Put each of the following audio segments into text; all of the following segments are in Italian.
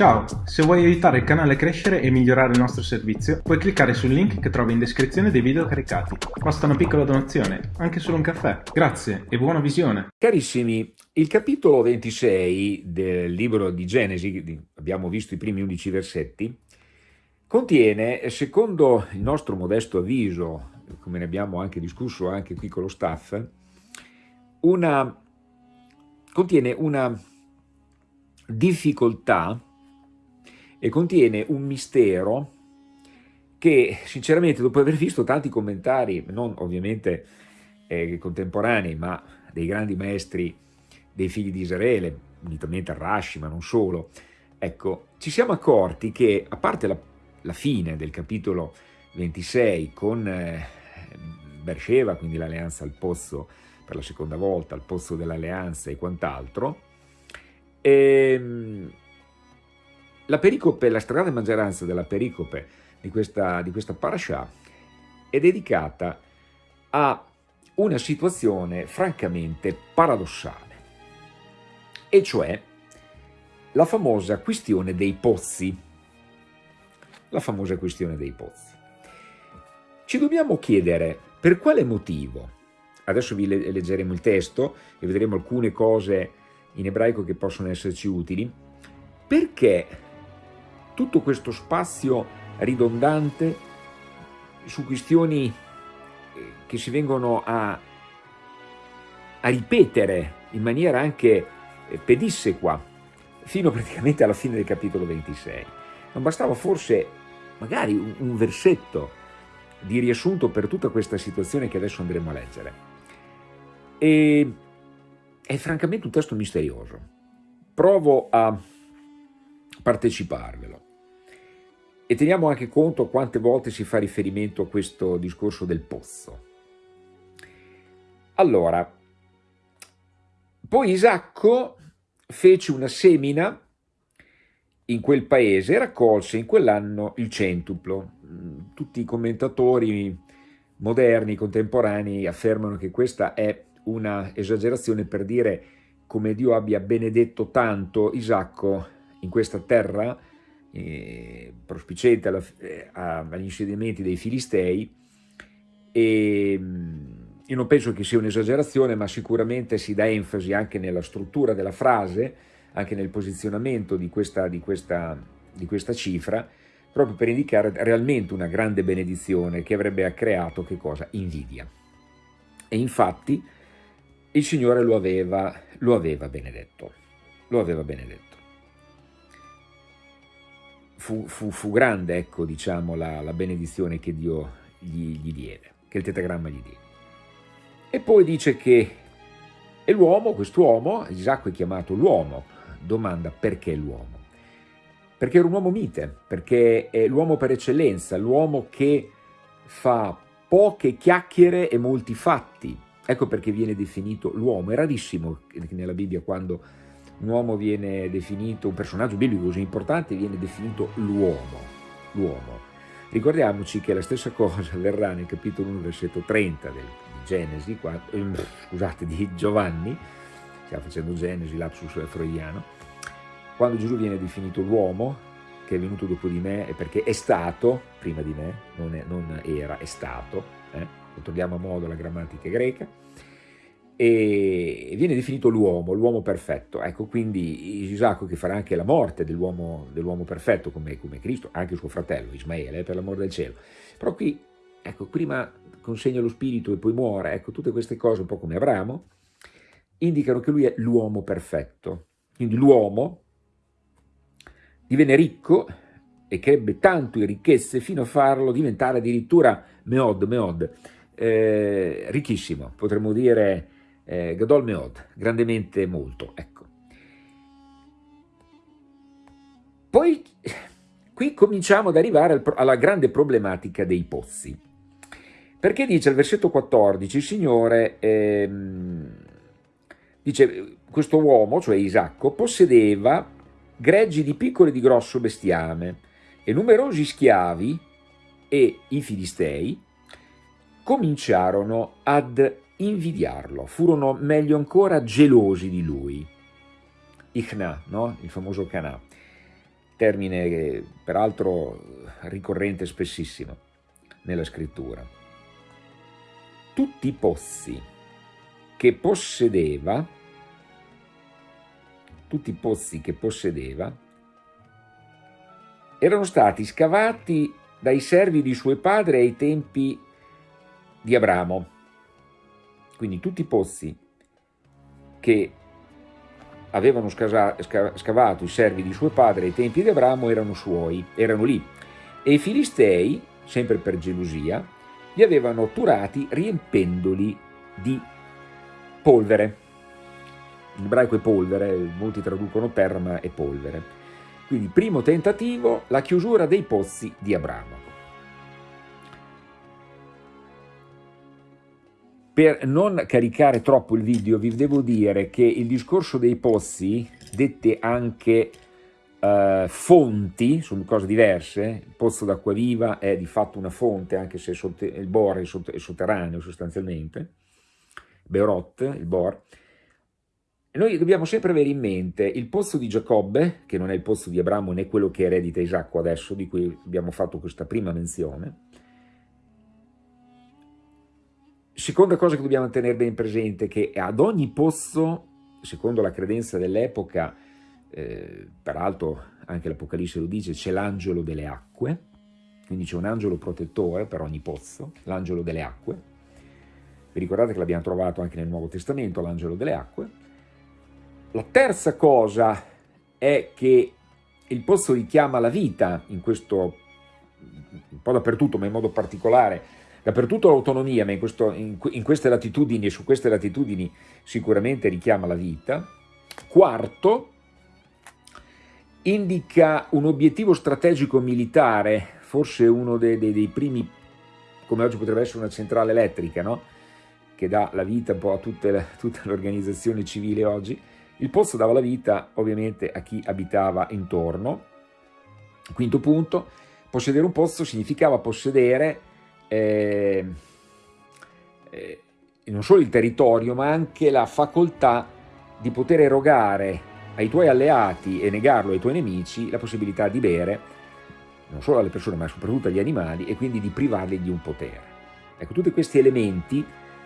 Ciao, se vuoi aiutare il canale a crescere e migliorare il nostro servizio, puoi cliccare sul link che trovi in descrizione dei video caricati. Basta una piccola donazione, anche solo un caffè. Grazie e buona visione. Carissimi, il capitolo 26 del libro di Genesi, abbiamo visto i primi 11 versetti, contiene, secondo il nostro modesto avviso, come ne abbiamo anche discusso anche qui con lo staff, una, contiene una difficoltà e contiene un mistero che sinceramente dopo aver visto tanti commentari, non ovviamente eh, contemporanei, ma dei grandi maestri dei figli di Israele, unitamente a Rashi, ma non solo, ecco, ci siamo accorti che, a parte la, la fine del capitolo 26 con eh, Bersheva, quindi l'alleanza al pozzo per la seconda volta, al pozzo dell'alleanza e quant'altro, ehm, la pericope, la stragrande maggioranza della pericope di questa, di questa parasha è dedicata a una situazione francamente paradossale, e cioè la famosa questione dei pozzi. La famosa questione dei pozzi. Ci dobbiamo chiedere per quale motivo, adesso vi leggeremo il testo e vedremo alcune cose in ebraico che possono esserci utili, perché tutto questo spazio ridondante su questioni eh, che si vengono a, a ripetere in maniera anche eh, pedissequa fino praticamente alla fine del capitolo 26. Non bastava forse magari un, un versetto di riassunto per tutta questa situazione che adesso andremo a leggere. E, è francamente un testo misterioso. Provo a parteciparvelo. E teniamo anche conto quante volte si fa riferimento a questo discorso del pozzo. Allora, poi Isacco fece una semina in quel paese e raccolse in quell'anno il centuplo. Tutti i commentatori moderni, contemporanei, affermano che questa è una esagerazione per dire come Dio abbia benedetto tanto Isacco in questa terra, eh, prospicente alla, eh, agli insediamenti dei Filistei e mm, io non penso che sia un'esagerazione ma sicuramente si dà enfasi anche nella struttura della frase, anche nel posizionamento di questa, di questa, di questa cifra, proprio per indicare realmente una grande benedizione che avrebbe creato che cosa? Invidia. E infatti il Signore lo aveva, lo aveva benedetto, lo aveva benedetto fu, fu, fu grande ecco, diciamo, la, la, benedizione che Dio gli, gli diede, che il tetagramma gli diede. E poi dice che e l'uomo, quest'uomo, Isacco è chiamato l'uomo, domanda perché l'uomo? Perché era un uomo mite, perché è l'uomo per eccellenza, l'uomo che fa poche chiacchiere e molti fatti. Ecco perché viene definito l'uomo. È rarissimo nella Bibbia quando un uomo viene definito, un personaggio biblico così importante viene definito l'uomo. Ricordiamoci che la stessa cosa avverrà nel capitolo 1, versetto 30 del, di Genesi, qua, eh, scusate, di Giovanni, stiamo facendo Genesi, lapsus freudiano, quando Gesù viene definito l'uomo, che è venuto dopo di me, è perché è stato, prima di me, non, è, non era, è stato, eh? torniamo a modo la grammatica greca, e viene definito l'uomo, l'uomo perfetto. Ecco, quindi Isacco che farà anche la morte dell'uomo dell perfetto come, come, Cristo, anche suo fratello Ismaele, per l'amor del cielo. Però qui, ecco, prima consegna lo spirito e poi muore, ecco, tutte queste cose, un po' come Abramo, indicano che lui è l'uomo perfetto. Quindi l'uomo divenne ricco e crebbe tanto in ricchezze fino a farlo diventare addirittura meod, meod, eh, ricchissimo, potremmo dire eh, Gadol Meod, grandemente molto, ecco. Poi qui cominciamo ad arrivare alla grande problematica dei pozzi, perché dice al versetto 14, il Signore, ehm, dice, questo uomo, cioè Isacco, possedeva greggi di piccolo e di grosso bestiame e numerosi schiavi e i filistei cominciarono ad invidiarlo, furono meglio ancora gelosi di lui. Ichna, no? il famoso Canà. termine peraltro ricorrente spessissimo nella scrittura. Tutti i pozzi che possedeva, tutti i pozzi che possedeva, erano stati scavati dai servi di suo padre ai tempi di Abramo. Quindi tutti i pozzi che avevano scavato i servi di suo padre ai tempi di Abramo erano suoi, erano lì. E i Filistei, sempre per gelosia, li avevano turati riempendoli di polvere. In ebraico è polvere, molti traducono terra ma è polvere. Quindi primo tentativo, la chiusura dei pozzi di Abramo. Per non caricare troppo il video vi devo dire che il discorso dei pozzi, dette anche eh, fonti, sono cose diverse, il pozzo d'acqua viva è di fatto una fonte anche se il bor è, sotterraneo sostanzialmente, Beorot, il bor, noi dobbiamo sempre avere in mente il pozzo di Giacobbe, che non è il pozzo di Abramo né quello che eredita Isacco adesso, di cui abbiamo fatto questa prima menzione. Seconda cosa che dobbiamo tenere ben presente è che ad ogni pozzo, secondo la credenza dell'epoca, eh, peraltro anche l'Apocalisse lo dice, c'è l'angelo delle acque, quindi c'è un angelo protettore per ogni pozzo, l'angelo delle acque. Vi ricordate che l'abbiamo trovato anche nel Nuovo Testamento, l'angelo delle acque. La terza cosa è che il pozzo richiama la vita in questo, un po' dappertutto, ma in modo particolare, dappertutto l'autonomia, ma in, questo, in, in queste latitudini e su queste latitudini sicuramente richiama la vita. Quarto, indica un obiettivo strategico militare, forse uno dei, dei, dei primi, come oggi potrebbe essere una centrale elettrica, no? che dà la vita un po' a tutta l'organizzazione civile oggi, il pozzo dava la vita ovviamente a chi abitava intorno. Quinto punto, possedere un pozzo significava possedere eh, eh, non solo il territorio ma anche la facoltà di poter erogare ai tuoi alleati e negarlo ai tuoi nemici la possibilità di bere non solo alle persone ma soprattutto agli animali e quindi di privarli di un potere. Ecco, tutti questi elementi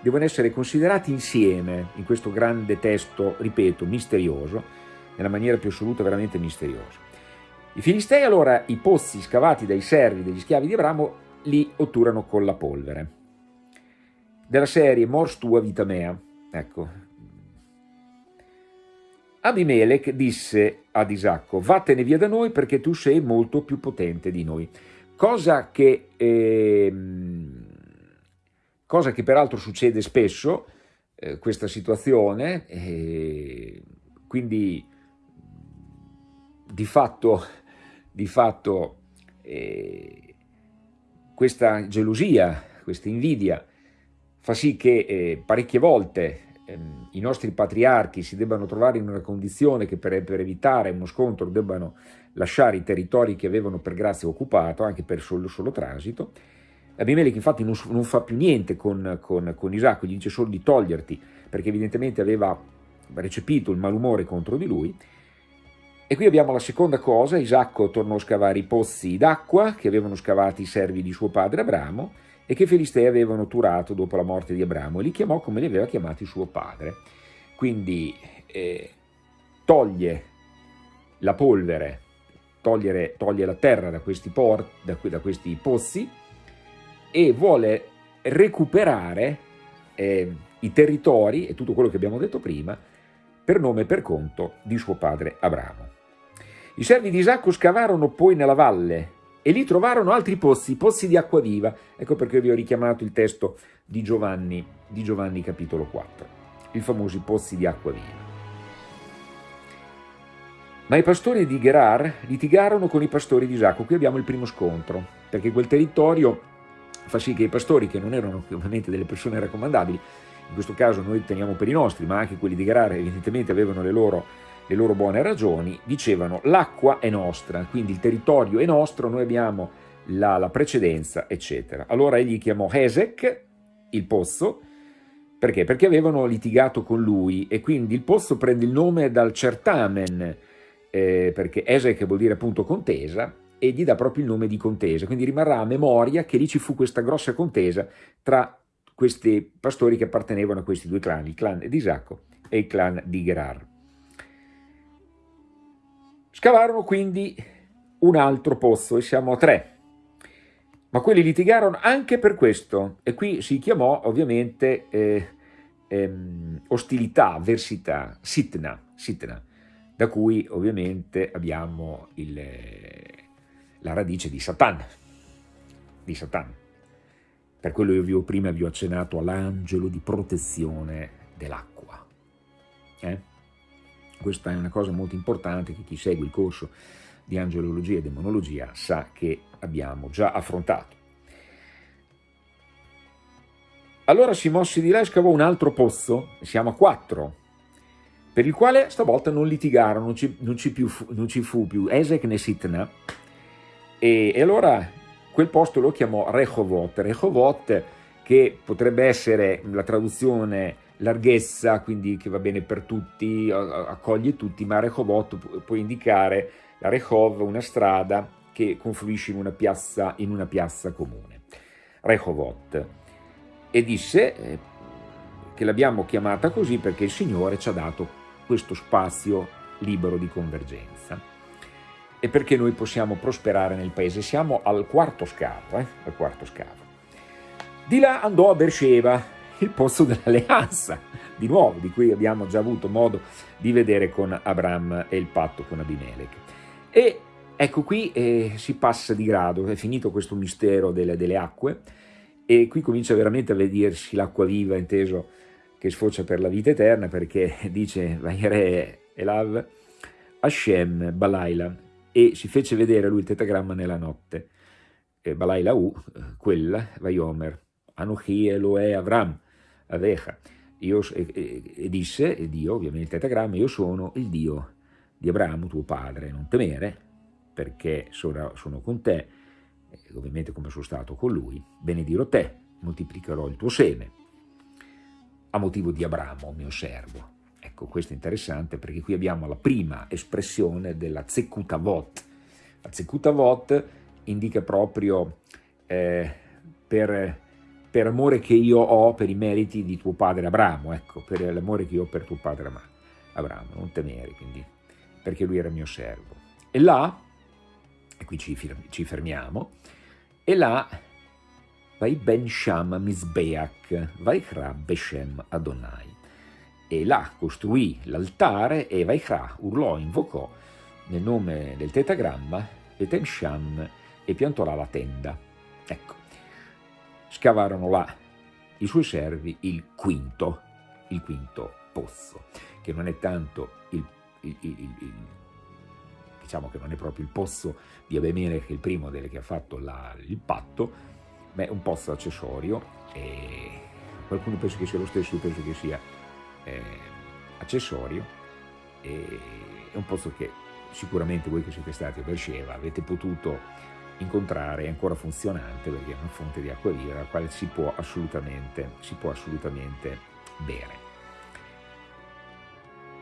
devono essere considerati insieme in questo grande testo, ripeto, misterioso, nella maniera più assoluta veramente misteriosa. I Filistei allora i pozzi scavati dai servi degli schiavi di Abramo li otturano con la polvere. Della serie Mors tua vita mea, ecco. Abimelech disse ad Isacco, vattene via da noi perché tu sei molto più potente di noi. Cosa che... Eh, cosa che peraltro succede spesso, eh, questa situazione, e quindi di fatto, di fatto eh, questa gelosia, questa invidia fa sì che eh, parecchie volte ehm, i nostri patriarchi si debbano trovare in una condizione che per, per, evitare uno scontro debbano lasciare i territori che avevano per grazia occupato, anche per solo, solo transito, Abimelech infatti non, non, fa più niente con, con, con Isacco, gli dice solo di toglierti, perché evidentemente aveva recepito il malumore contro di lui. E qui abbiamo la seconda cosa, Isacco tornò a scavare i pozzi d'acqua che avevano scavati i servi di suo padre Abramo e che Filistei avevano turato dopo la morte di Abramo e li chiamò come li aveva chiamati suo padre. Quindi eh, toglie la polvere, toglie, toglie la terra da questi, port, da, da questi pozzi, e vuole recuperare eh, i territori e tutto quello che abbiamo detto prima per nome e per conto di suo padre Abramo. I servi di Isacco scavarono poi nella valle e lì trovarono altri pozzi, pozzi di acqua viva. Ecco perché vi ho richiamato il testo di Giovanni, di Giovanni capitolo 4, i famosi pozzi di acqua viva. Ma i pastori di Gerar litigarono con i pastori di Isacco. Qui abbiamo il primo scontro, perché quel territorio fa sì che i pastori, che non erano ovviamente delle persone raccomandabili, in questo caso noi teniamo per i nostri, ma anche quelli di Garara evidentemente avevano le loro, le loro buone ragioni, dicevano l'acqua è nostra, quindi il territorio è nostro, noi abbiamo la, la precedenza, eccetera. Allora egli chiamò Hesek, il pozzo, perché? Perché avevano litigato con lui e quindi il pozzo prende il nome dal certamen, eh, perché Esec vuol dire appunto contesa, e gli dà proprio il nome di contesa, quindi rimarrà a memoria che lì ci fu questa grossa contesa tra questi pastori che appartenevano a questi due clan, il clan di Isacco e il clan di Gerar. Scavarono quindi un altro pozzo e siamo a tre, ma quelli litigarono anche per questo e qui si chiamò ovviamente eh, ehm, ostilità, avversità, sitna, sitna, da cui ovviamente abbiamo il, la radice di Satan, di Satan. Per quello io vi ho, prima vi ho accennato all'angelo di protezione dell'acqua. Eh? Questa è una cosa molto importante che chi segue il corso di angelologia e demonologia sa che abbiamo già affrontato. Allora si mossi di là e scavò un altro pozzo, siamo a quattro, per il quale stavolta non litigarono, non ci, non ci, più, non ci fu più Esek né Sitna, e, e, allora quel posto lo chiamò Rehovot, Rehovot che potrebbe essere la traduzione larghezza, quindi che va bene per tutti, accoglie tutti, ma Rehovot può indicare la Rehov, una strada che confluisce in una piazza, in una piazza comune. Rehovot. E disse eh, che l'abbiamo chiamata così perché il Signore ci ha dato questo spazio libero di convergenza e perché noi possiamo prosperare nel paese. Siamo al quarto scavo, eh? al quarto scavo. Di là andò a Beersheba, il posto dell'alleanza, di nuovo, di cui abbiamo già avuto modo di vedere con Abram e il patto con Abimelech. E ecco qui eh, si passa di grado, è finito questo mistero delle, delle acque, e qui comincia veramente a vedersi l'acqua viva, inteso che sfocia per la vita eterna, perché dice Vaire Elav, Hashem Balaila, e si fece vedere lui il tetagramma nella notte. Balaila U, quella, Vaiomer, Anochi Eloe Avram, Avecha, io, e, e, disse, e Dio, ovviamente il tetagramma, io sono il Dio di Abramo, tuo padre, non temere, perché sono, sono con te, ovviamente come sono stato con lui, benedirò te, moltiplicherò il tuo seme, a motivo di Abramo, mio servo. Ecco, questo è interessante perché qui abbiamo la prima espressione della Zekutavot. La Zekutavot indica proprio eh, per, per, amore che io ho per i meriti di tuo padre Abramo, ecco, per l'amore che io ho per tuo padre Abramo, non temere, quindi, perché lui era mio servo. E là, e qui ci, ci fermiamo, e là vai ben Sham Misbeach, vai Beshem Adonai e là costruì l'altare e Vaikra urlò, invocò nel nome del tetagramma Betem Sham e piantò là la tenda. Ecco, scavarono là i suoi servi il quinto, il quinto pozzo, che non è tanto il, il, il, diciamo che non è proprio il pozzo di Abimelech, il primo delle che ha fatto la, il patto, ma è un pozzo accessorio e qualcuno pensa che sia lo stesso, io penso che sia eh, accessorio e è un posto che sicuramente voi che siete stati a Beersheba avete potuto incontrare, è ancora funzionante perché è una fonte di acqua viva la quale si può assolutamente, si può assolutamente bere.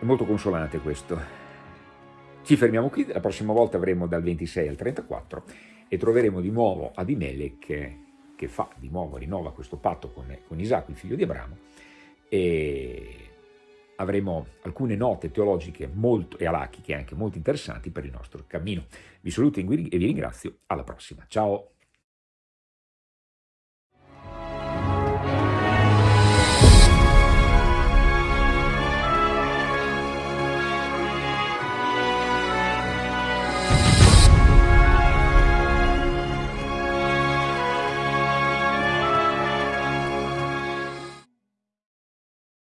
È molto consolante questo. Ci fermiamo qui, la prossima volta avremo dal 26 al 34 e troveremo di nuovo Abimelech che fa di nuovo, rinnova questo patto con, con Isacco, il figlio di Abramo, e avremo alcune note teologiche molto, e alachiche anche molto interessanti per il nostro cammino. Vi saluto e vi ringrazio, alla prossima. Ciao!